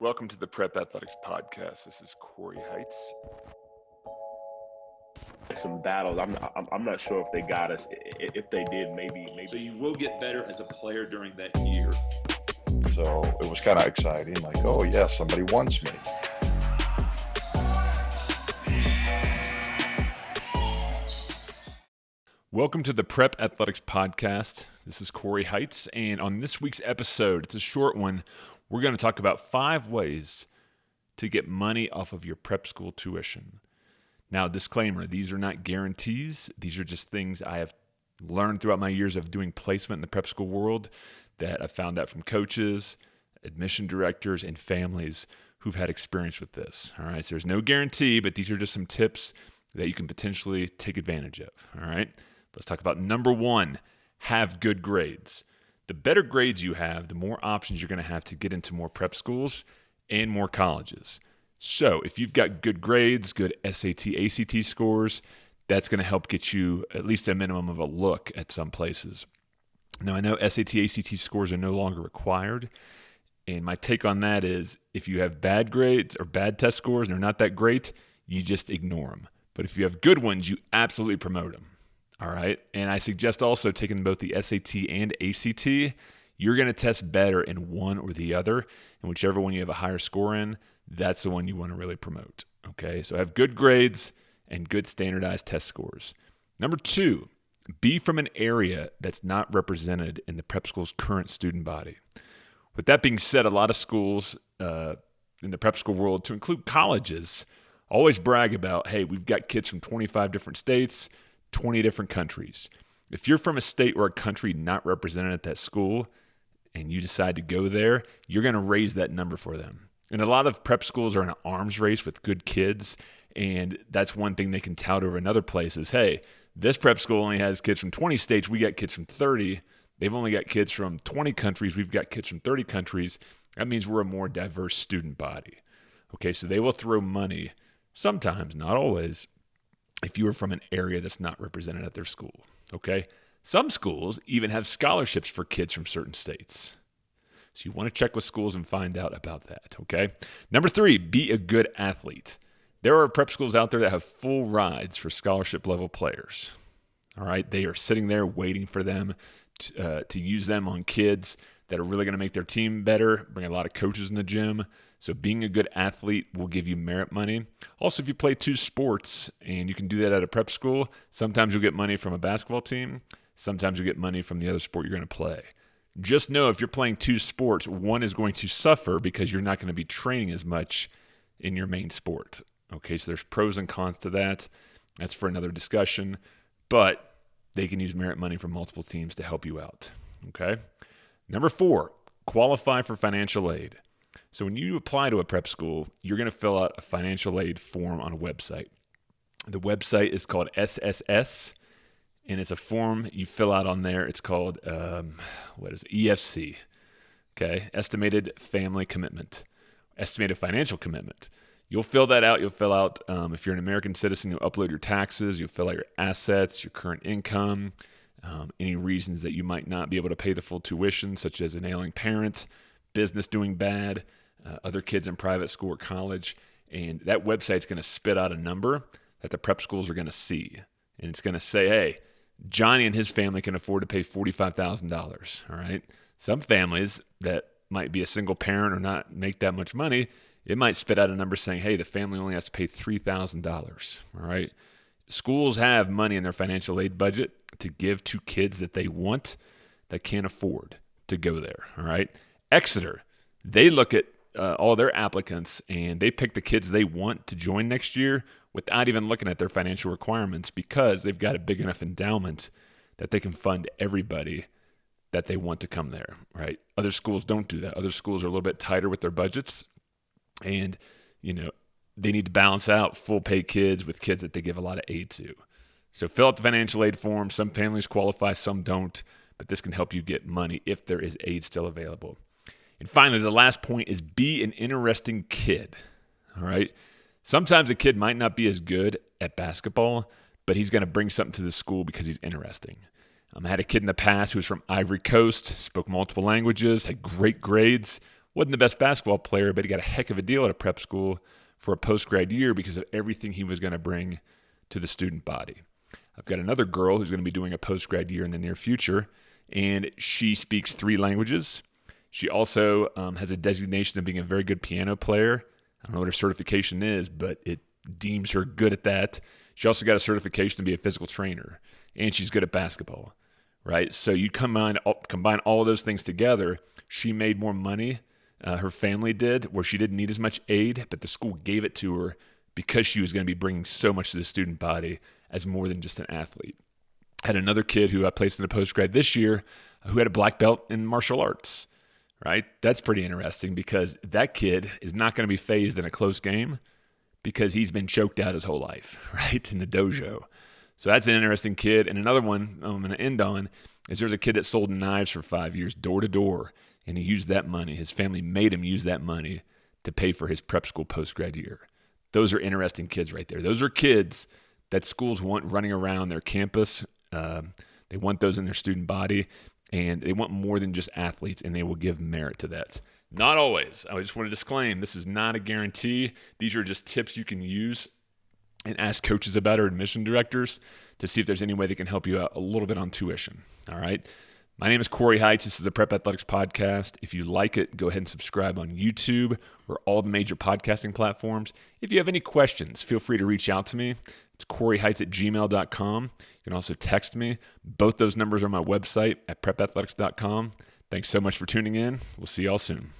Welcome to the Prep Athletics Podcast. This is Corey Heights. Some battles. I'm not, I'm not sure if they got us. If they did, maybe maybe. So you will get better as a player during that year. So it was kind of exciting. Like, oh yeah, somebody wants me. Welcome to the Prep Athletics Podcast. This is Corey Heights, and on this week's episode, it's a short one. We're going to talk about five ways to get money off of your prep school tuition. Now, disclaimer these are not guarantees, these are just things I have learned throughout my years of doing placement in the prep school world that I found out from coaches, admission directors, and families who've had experience with this. All right, so there's no guarantee, but these are just some tips that you can potentially take advantage of. All right. Let's talk about number one have good grades. The better grades you have, the more options you're going to have to get into more prep schools and more colleges. So, if you've got good grades, good SAT, ACT scores, that's going to help get you at least a minimum of a look at some places. Now, I know SAT, ACT scores are no longer required. And my take on that is if you have bad grades or bad test scores and they're not that great, you just ignore them. But if you have good ones, you absolutely promote them. All right. And I suggest also taking both the SAT and ACT. You're going to test better in one or the other. And whichever one you have a higher score in, that's the one you want to really promote. Okay. So have good grades and good standardized test scores. Number two, be from an area that's not represented in the prep school's current student body. With that being said, a lot of schools uh, in the prep school world, to include colleges, always brag about hey, we've got kids from 25 different states 20 different countries. If you're from a state or a country not represented at that school and you decide to go there, you're going to raise that number for them. And a lot of prep schools are in an arms race with good kids. And that's one thing they can tout over another place is Hey, this prep school only has kids from 20 states. We got kids from 30. They've only got kids from 20 countries. We've got kids from 30 countries. That means we're a more diverse student body. Okay, so they will throw money, sometimes, not always, if you are from an area that's not represented at their school. Okay. Some schools even have scholarships for kids from certain states. So you want to check with schools and find out about that. Okay. Number three, be a good athlete. There are prep schools out there that have full rides for scholarship level players. All right. They are sitting there waiting for them to, uh, to use them on kids that are really going to make their team better, bring a lot of coaches in the gym. So being a good athlete will give you merit money. Also, if you play two sports and you can do that at a prep school, sometimes you'll get money from a basketball team. Sometimes you'll get money from the other sport you're going to play. Just know if you're playing two sports, one is going to suffer because you're not going to be training as much in your main sport. Okay, so there's pros and cons to that. That's for another discussion. But they can use merit money from multiple teams to help you out. Okay. Number four, qualify for financial aid. So when you apply to a prep school, you're going to fill out a financial aid form on a website. The website is called SSS, and it's a form you fill out on there. It's called um, what is it? EFC? Okay, estimated family commitment, estimated financial commitment. You'll fill that out. You'll fill out um, if you're an American citizen. You'll upload your taxes. You'll fill out your assets, your current income, um, any reasons that you might not be able to pay the full tuition, such as an ailing parent, business doing bad, uh, other kids in private school or college. And that website's going to spit out a number that the prep schools are going to see. And it's going to say, hey, Johnny and his family can afford to pay $45,000. All right. Some families that might be a single parent or not make that much money, it might spit out a number saying, hey, the family only has to pay $3,000. All right. Schools have money in their financial aid budget to give to kids that they want that can't afford to go there. All right. Exeter, they look at uh, all their applicants and they pick the kids they want to join next year without even looking at their financial requirements because they've got a big enough endowment that they can fund everybody that they want to come there, right? Other schools don't do that. Other schools are a little bit tighter with their budgets and, you know, they need to balance out full pay kids with kids that they give a lot of aid to. So fill out the financial aid form. Some families qualify, some don't, but this can help you get money if there is aid still available. And finally, the last point is be an interesting kid. All right. Sometimes a kid might not be as good at basketball, but he's going to bring something to the school because he's interesting. Um, I had a kid in the past who was from Ivory Coast, spoke multiple languages, had great grades, Wasn't the best basketball player, but he got a heck of a deal at a prep school for a post grad year because of everything he was going to bring to the student body. I've got another girl who's going to be doing a post grad year in the near future, and she speaks three languages. She also um, has a designation of being a very good piano player. I don't know what her certification is, but it deems her good at that. She also got a certification to be a physical trainer, and she's good at basketball, right? So you combine combine all those things together. She made more money. Uh, her family did, where she didn't need as much aid, but the school gave it to her because she was going to be bringing so much to the student body as more than just an athlete. I had another kid who I placed in a post grad this year who had a black belt in martial arts right? That's pretty interesting because that kid is not going to be fazed in a close game because he's been choked out his whole life, right? In the dojo. So that's an interesting kid. And another one I'm going to end on is there's a kid that sold knives for five years door to door, and he used that money. His family made him use that money to pay for his prep school post grad year. Those are interesting kids right there. Those are kids that schools want running around their campus. Uh, they want those in their student body and they want more than just athletes and they will give merit to that. Not always. I just want to disclaim this is not a guarantee. These are just tips you can use and ask coaches about or admission directors to see if there's any way they can help you out a little bit on tuition. All right. My name is Corey Heights. This is the Prep Athletics Podcast. If you like it, go ahead and subscribe on YouTube or all the major podcasting platforms. If you have any questions, feel free to reach out to me. It's coreyheights at gmail.com. You can also text me. Both those numbers are on my website at prepathletics.com. Thanks so much for tuning in. We'll see y'all soon.